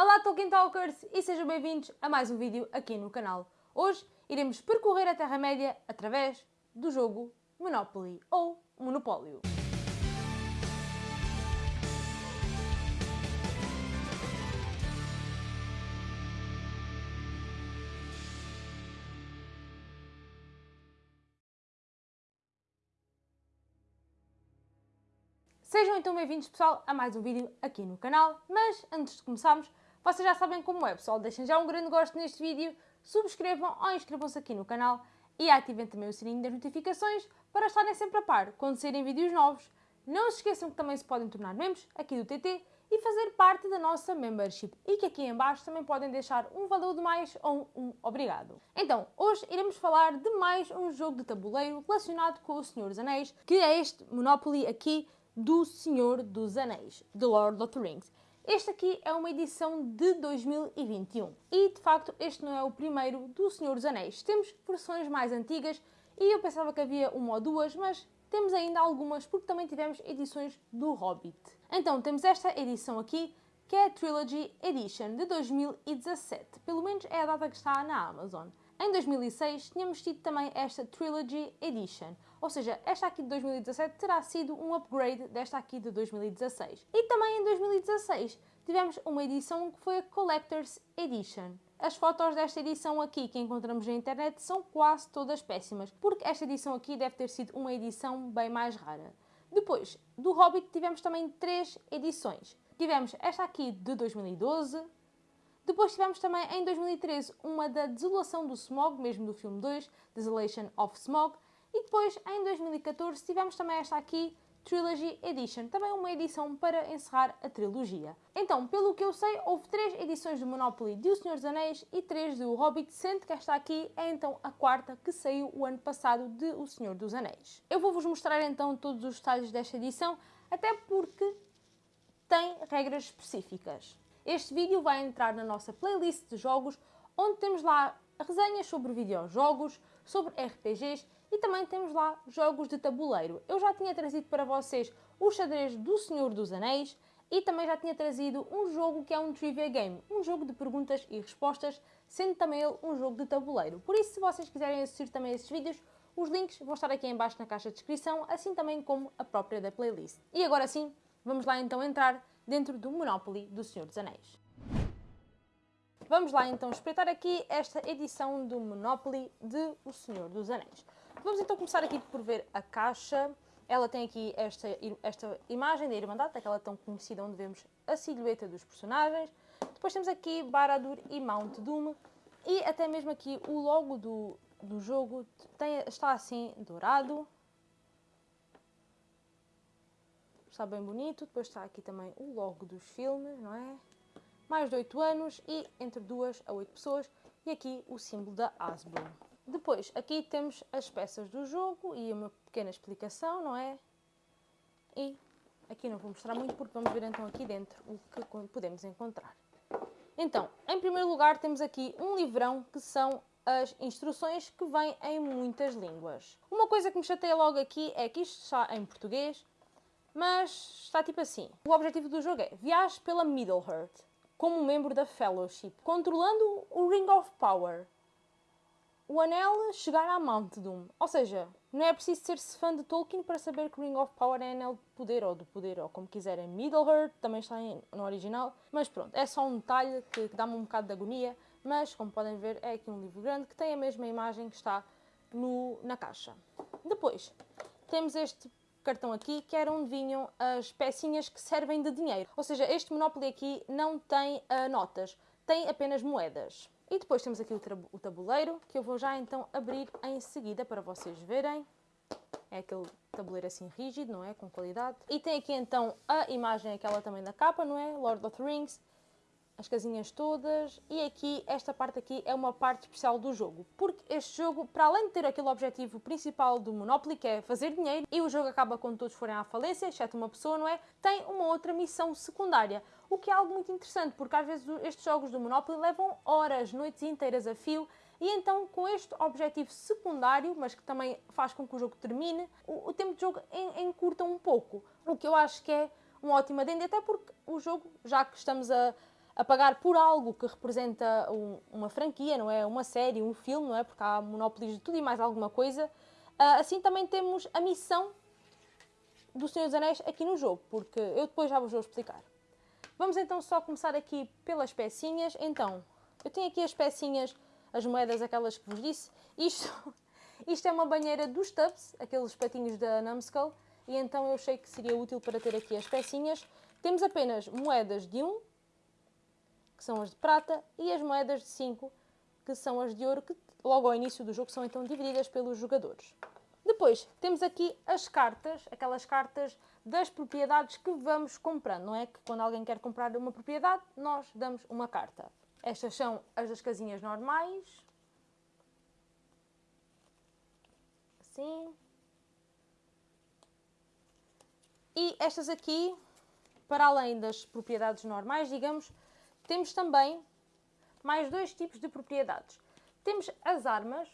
Olá Tolkien Talkers e sejam bem-vindos a mais um vídeo aqui no canal. Hoje iremos percorrer a Terra-média através do jogo Monopoly ou Monopólio. Sejam então bem-vindos pessoal a mais um vídeo aqui no canal, mas antes de começarmos, vocês já sabem como é pessoal, deixem já um grande gosto neste vídeo, subscrevam ou inscrevam-se aqui no canal e ativem também o sininho das notificações para estarem sempre a par quando saírem vídeos novos. Não se esqueçam que também se podem tornar membros aqui do TT e fazer parte da nossa membership e que aqui em baixo também podem deixar um valor de mais ou um obrigado. Então, hoje iremos falar de mais um jogo de tabuleiro relacionado com o Senhor dos Anéis, que é este Monopoly aqui do Senhor dos Anéis, The Lord of the Rings. Este aqui é uma edição de 2021 e, de facto, este não é o primeiro do Senhor dos Anéis. Temos versões mais antigas e eu pensava que havia uma ou duas, mas temos ainda algumas porque também tivemos edições do Hobbit. Então, temos esta edição aqui, que é a Trilogy Edition de 2017. Pelo menos é a data que está na Amazon. Em 2006 tínhamos tido também esta Trilogy Edition, ou seja, esta aqui de 2017 terá sido um upgrade desta aqui de 2016. E também em 2016 tivemos uma edição que foi a Collector's Edition. As fotos desta edição aqui que encontramos na internet são quase todas péssimas, porque esta edição aqui deve ter sido uma edição bem mais rara. Depois, do Hobbit tivemos também três edições. Tivemos esta aqui de 2012, depois tivemos também em 2013 uma da Desolação do Smog, mesmo do filme 2, Desolation of Smog, e depois em 2014 tivemos também esta aqui, Trilogy Edition, também uma edição para encerrar a trilogia. Então, pelo que eu sei, houve três edições do Monopoly de O Senhor dos Anéis e três do Hobbit, sendo que esta aqui é então a quarta que saiu o ano passado de O Senhor dos Anéis. Eu vou-vos mostrar então todos os detalhes desta edição, até porque tem regras específicas. Este vídeo vai entrar na nossa playlist de jogos, onde temos lá resenhas sobre videojogos, sobre RPGs e também temos lá jogos de tabuleiro. Eu já tinha trazido para vocês o xadrez do Senhor dos Anéis e também já tinha trazido um jogo que é um trivia game, um jogo de perguntas e respostas, sendo também ele um jogo de tabuleiro. Por isso, se vocês quiserem assistir também a esses vídeos, os links vão estar aqui em baixo na caixa de descrição, assim também como a própria da playlist. E agora sim, vamos lá então entrar dentro do Monopoly do Senhor dos Anéis. Vamos lá então espreitar aqui esta edição do Monopoly de O Senhor dos Anéis. Vamos então começar aqui por ver a caixa. Ela tem aqui esta, esta imagem da Irmandade, aquela tão conhecida onde vemos a silhueta dos personagens. Depois temos aqui Baradur e Mount Doom. E até mesmo aqui o logo do, do jogo tem, está assim dourado. está bem bonito. Depois está aqui também o logo dos filmes, não é? Mais de 8 anos e entre 2 a 8 pessoas. E aqui o símbolo da Hasbro. Depois, aqui temos as peças do jogo e uma pequena explicação, não é? E aqui não vou mostrar muito porque vamos ver então aqui dentro o que podemos encontrar. Então, em primeiro lugar temos aqui um livrão que são as instruções que vêm em muitas línguas. Uma coisa que me chateia logo aqui é que isto está em português mas está tipo assim. O objetivo do jogo é viaje pela Middle-earth como membro da Fellowship, controlando o Ring of Power. O anel chegar à Mount Doom. Ou seja, não é preciso ser-se fã de Tolkien para saber que Ring of Power é anel de poder, ou do poder, ou como quiserem. Middle-earth também está no original. Mas pronto, é só um detalhe que, que dá-me um bocado de agonia. Mas, como podem ver, é aqui um livro grande que tem a mesma imagem que está no, na caixa. Depois, temos este cartão aqui, que era onde vinham as pecinhas que servem de dinheiro. Ou seja, este Monopoly aqui não tem uh, notas, tem apenas moedas. E depois temos aqui o, tabuleiro, que eu vou já então abrir em seguida para vocês verem. É aquele tabuleiro assim rígido, não é? Com qualidade. E tem aqui então a imagem, aquela também da capa, não é? Lord of the Rings as casinhas todas e aqui, esta parte aqui é uma parte especial do jogo, porque este jogo, para além de ter aquele objetivo principal do Monopoly, que é fazer dinheiro, e o jogo acaba quando todos forem à falência, exceto uma pessoa, não é? Tem uma outra missão secundária, o que é algo muito interessante, porque às vezes estes jogos do Monopoly levam horas, noites inteiras a fio, e então, com este objetivo secundário, mas que também faz com que o jogo termine, o, o tempo de jogo encurta um pouco. O que eu acho que é um ótimo adendo, até porque o jogo, já que estamos a, a pagar por algo que representa um, uma franquia, não é? Uma série, um filme, não é? Porque há monopólios de tudo e mais alguma coisa. Uh, assim também temos a missão do Senhor dos Anéis aqui no jogo, porque eu depois já vos vou explicar. Vamos então só começar aqui pelas pecinhas. Então, eu tenho aqui as pecinhas, as moedas, aquelas que vos disse. Isto, isto é uma banheira dos Tubbs, aqueles patinhos da Numskull, e então eu achei que seria útil para ter aqui as pecinhas. Temos apenas moedas de 1, que são as de prata, e as moedas de 5, que são as de ouro, que logo ao início do jogo são então divididas pelos jogadores. Depois, temos aqui as cartas, aquelas cartas das propriedades que vamos comprando, não é? Que quando alguém quer comprar uma propriedade, nós damos uma carta. Estas são as das casinhas normais. Assim. E estas aqui, para além das propriedades normais, digamos, temos também mais dois tipos de propriedades. Temos as armas,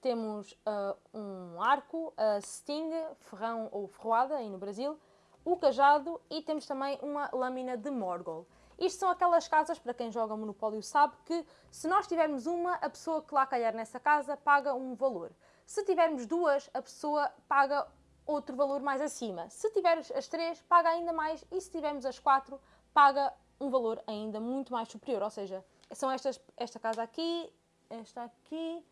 temos uh, um arco, a sting, ferrão ou ferroada, aí no Brasil, o cajado e temos também uma lâmina de Morgul. Isto são aquelas casas, para quem joga Monopólio sabe, que se nós tivermos uma, a pessoa que lá calhar nessa casa paga um valor. Se tivermos duas, a pessoa paga outro valor mais acima. Se tivermos as três, paga ainda mais e se tivermos as quatro, paga um valor ainda muito mais superior. Ou seja, são estas, esta casa aqui, esta aqui,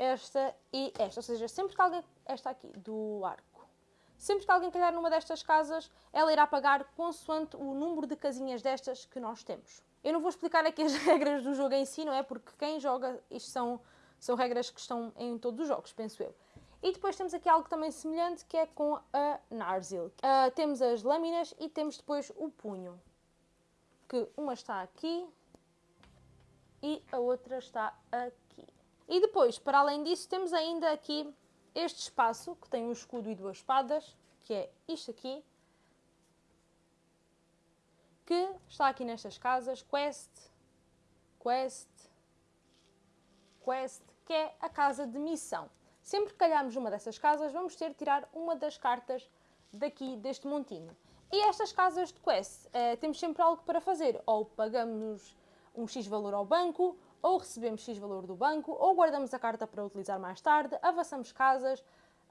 esta e esta. Ou seja, sempre que alguém. Esta aqui, do arco. Sempre que alguém calhar numa destas casas, ela irá pagar consoante o número de casinhas destas que nós temos. Eu não vou explicar aqui as regras do jogo em si, não é? Porque quem joga, isto são, são regras que estão em todos os jogos, penso eu. E depois temos aqui algo também semelhante, que é com a Narzil. Uh, temos as lâminas e temos depois o punho. Que uma está aqui e a outra está aqui. E depois, para além disso, temos ainda aqui este espaço, que tem um escudo e duas espadas, que é isto aqui, que está aqui nestas casas, Quest, Quest, Quest, que é a casa de missão. Sempre que calharmos uma dessas casas, vamos ter de tirar uma das cartas daqui deste montinho. E estas casas de quest, eh, temos sempre algo para fazer. Ou pagamos um X valor ao banco, ou recebemos X valor do banco, ou guardamos a carta para utilizar mais tarde, avançamos casas,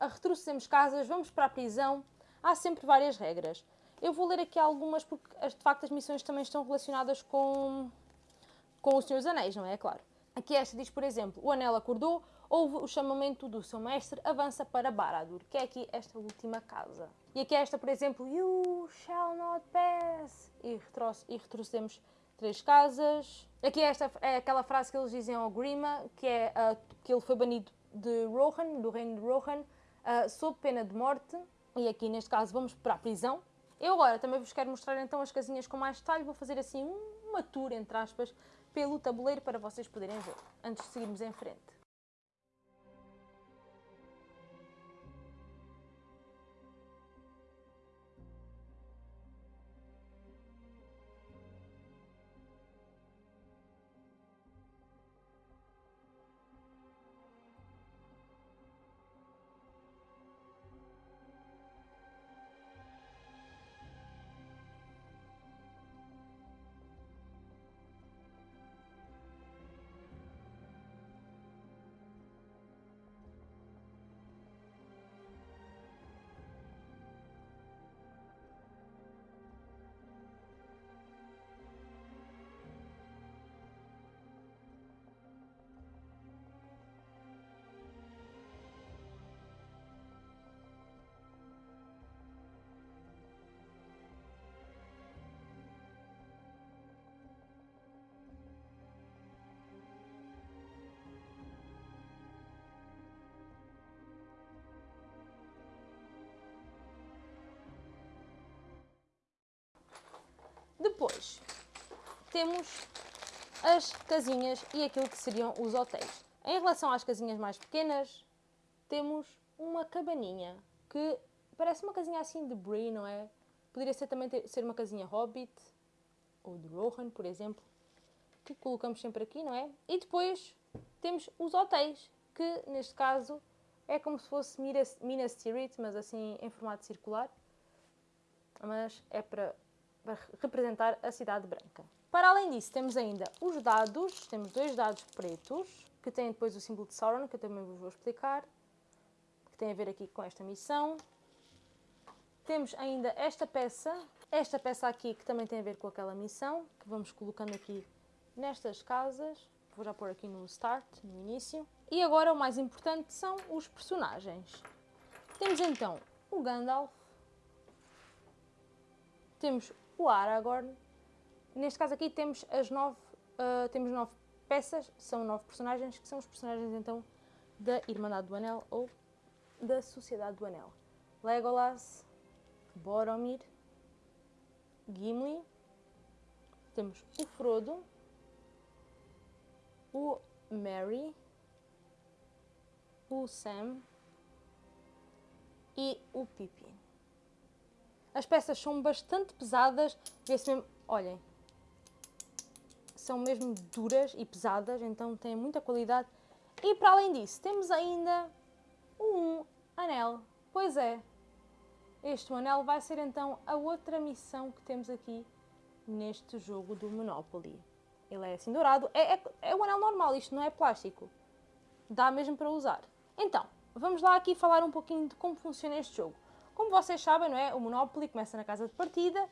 retrocedemos casas, vamos para a prisão. Há sempre várias regras. Eu vou ler aqui algumas porque, de facto, as missões também estão relacionadas com, com o Senhor dos Anéis, não é? É claro. Aqui esta diz, por exemplo, o anel acordou, houve o chamamento do seu mestre, avança para Baradur, que é aqui esta última casa. E aqui esta, por exemplo, You shall not pass, e, e retrocedemos três casas. Aqui esta é aquela frase que eles dizem ao Grima, que é uh, que ele foi banido de Rohan, do reino de Rohan, uh, sob pena de morte. E aqui, neste caso, vamos para a prisão. Eu agora também vos quero mostrar então as casinhas com mais detalhe. Vou fazer assim uma tour, entre aspas, pelo tabuleiro para vocês poderem ver, antes de seguirmos em frente. Depois, temos as casinhas e aquilo que seriam os hotéis. Em relação às casinhas mais pequenas, temos uma cabaninha, que parece uma casinha assim de Brie, não é? Poderia ser também ter, ser uma casinha Hobbit, ou de Rohan, por exemplo, que colocamos sempre aqui, não é? E depois temos os hotéis, que neste caso é como se fosse Minas Tirith, mas assim em formato circular. Mas é para para representar a cidade branca. Para além disso, temos ainda os dados, temos dois dados pretos, que têm depois o símbolo de Sauron, que eu também vos vou explicar, que tem a ver aqui com esta missão. Temos ainda esta peça, esta peça aqui que também tem a ver com aquela missão, que vamos colocando aqui nestas casas. Vou já pôr aqui no Start, no início. E agora o mais importante são os personagens. Temos então o Gandalf, temos o Aragorn, neste caso aqui temos as nove, uh, temos nove peças, são nove personagens, que são os personagens então da Irmandade do Anel ou da Sociedade do Anel. Legolas, Boromir, Gimli, temos o Frodo, o Merry, o Sam e o Pippin. As peças são bastante pesadas, vê-se mesmo, olhem, são mesmo duras e pesadas, então têm muita qualidade. E para além disso, temos ainda um anel. Pois é, este anel vai ser então a outra missão que temos aqui neste jogo do Monopoly. Ele é assim dourado, é, é, é o anel normal, isto não é plástico. Dá mesmo para usar. Então, vamos lá aqui falar um pouquinho de como funciona este jogo. Como vocês sabem, não é? O Monopoly começa na casa de partida,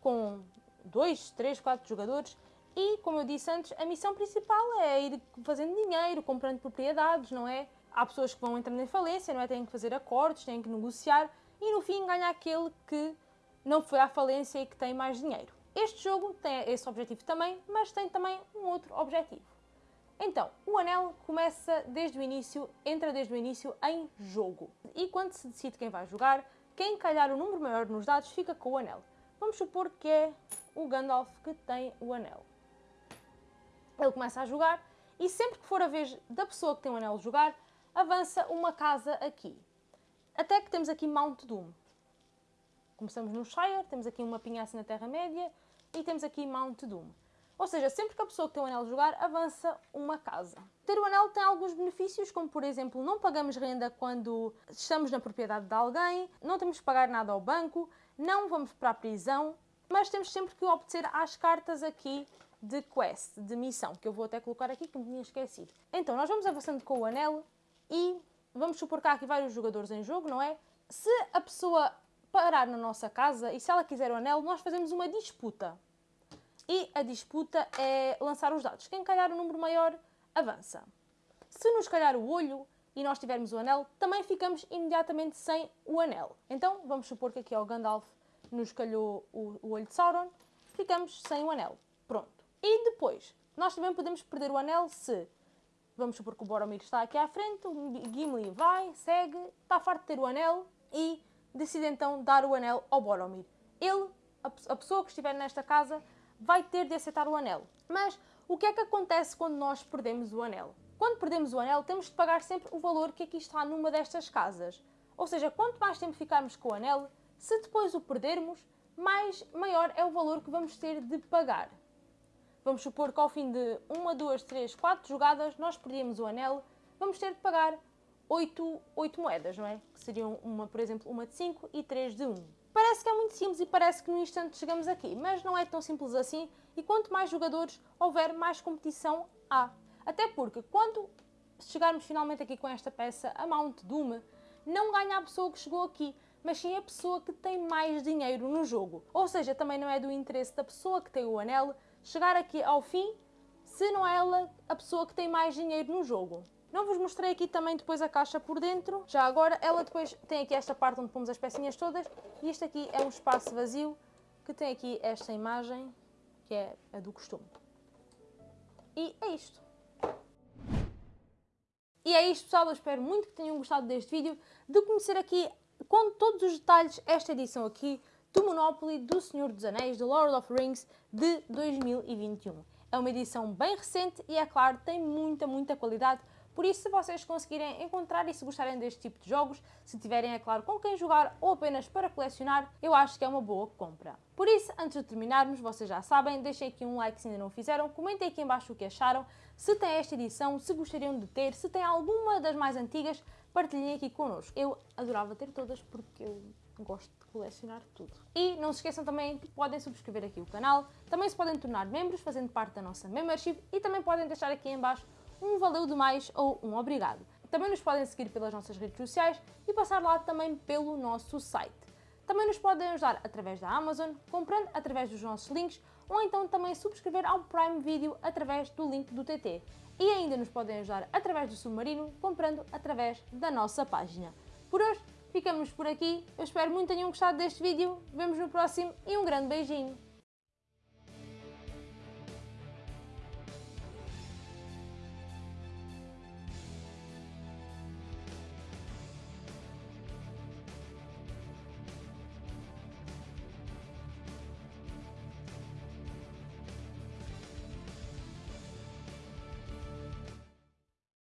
com 2, 3, 4 jogadores, e, como eu disse antes, a missão principal é ir fazendo dinheiro, comprando propriedades, não é? Há pessoas que vão entrando em falência, não é? Têm que fazer acordos, têm que negociar, e no fim ganha aquele que não foi à falência e que tem mais dinheiro. Este jogo tem esse objetivo também, mas tem também um outro objetivo. Então, o anel começa desde o início, entra desde o início em jogo. E quando se decide quem vai jogar, quem calhar o número maior nos dados fica com o anel. Vamos supor que é o Gandalf que tem o anel. Ele começa a jogar e sempre que for a vez da pessoa que tem o anel jogar, avança uma casa aqui. Até que temos aqui Mount Doom. Começamos no Shire, temos aqui uma pinhaça na Terra-média e temos aqui Mount Doom. Ou seja, sempre que a pessoa que tem o anel jogar, avança uma casa. Ter o anel tem alguns benefícios, como por exemplo, não pagamos renda quando estamos na propriedade de alguém, não temos que pagar nada ao banco, não vamos para a prisão, mas temos sempre que obedecer às cartas aqui de quest, de missão, que eu vou até colocar aqui que me tinha esquecido. Então, nós vamos avançando com o anel e vamos supor que há aqui vários jogadores em jogo, não é? Se a pessoa parar na nossa casa e se ela quiser o anel, nós fazemos uma disputa. E a disputa é lançar os dados. Quem calhar o número maior, avança. Se nos calhar o olho e nós tivermos o anel, também ficamos imediatamente sem o anel. Então, vamos supor que aqui ao Gandalf nos calhou o, o olho de Sauron, ficamos sem o anel. Pronto. E depois, nós também podemos perder o anel se, vamos supor que o Boromir está aqui à frente, o Gimli vai, segue, está farto de ter o anel e decide então dar o anel ao Boromir. Ele, a, a pessoa que estiver nesta casa, vai ter de aceitar o anel. Mas o que é que acontece quando nós perdemos o anel? Quando perdemos o anel, temos de pagar sempre o valor que aqui está numa destas casas. Ou seja, quanto mais tempo ficarmos com o anel, se depois o perdermos, mais maior é o valor que vamos ter de pagar. Vamos supor que ao fim de uma, duas, três, quatro jogadas nós perdemos o anel, vamos ter de pagar 8, 8 moedas, não é? Que seriam, uma, por exemplo, uma de 5 e 3 de 1. Parece que é muito simples e parece que no instante chegamos aqui, mas não é tão simples assim e quanto mais jogadores houver, mais competição há. Até porque quando chegarmos finalmente aqui com esta peça, a Mount Doom, não ganha a pessoa que chegou aqui, mas sim a pessoa que tem mais dinheiro no jogo. Ou seja, também não é do interesse da pessoa que tem o anel chegar aqui ao fim se não é ela a pessoa que tem mais dinheiro no jogo. Não vos mostrei aqui também depois a caixa por dentro. Já agora, ela depois tem aqui esta parte onde pomos as pecinhas todas. E este aqui é um espaço vazio que tem aqui esta imagem, que é a do costume. E é isto. E é isto, pessoal. Eu espero muito que tenham gostado deste vídeo, de conhecer aqui com todos os detalhes esta edição aqui do Monopoly do Senhor dos Anéis, do Lord of Rings, de 2021. É uma edição bem recente e, é claro, tem muita, muita qualidade por isso, se vocês conseguirem encontrar e se gostarem deste tipo de jogos, se tiverem, é claro, com quem jogar ou apenas para colecionar, eu acho que é uma boa compra. Por isso, antes de terminarmos, vocês já sabem, deixem aqui um like se ainda não fizeram, comentem aqui embaixo o que acharam, se tem esta edição, se gostariam de ter, se tem alguma das mais antigas, partilhem aqui connosco. Eu adorava ter todas porque eu gosto de colecionar tudo. E não se esqueçam também que podem subscrever aqui o canal, também se podem tornar membros fazendo parte da nossa membership e também podem deixar aqui em baixo um valeu demais ou um obrigado. Também nos podem seguir pelas nossas redes sociais e passar lá também pelo nosso site. Também nos podem ajudar através da Amazon, comprando através dos nossos links ou então também subscrever ao Prime Video através do link do TT. E ainda nos podem ajudar através do Submarino, comprando através da nossa página. Por hoje, ficamos por aqui. Eu espero muito que tenham gostado deste vídeo. Vemos no próximo e um grande beijinho!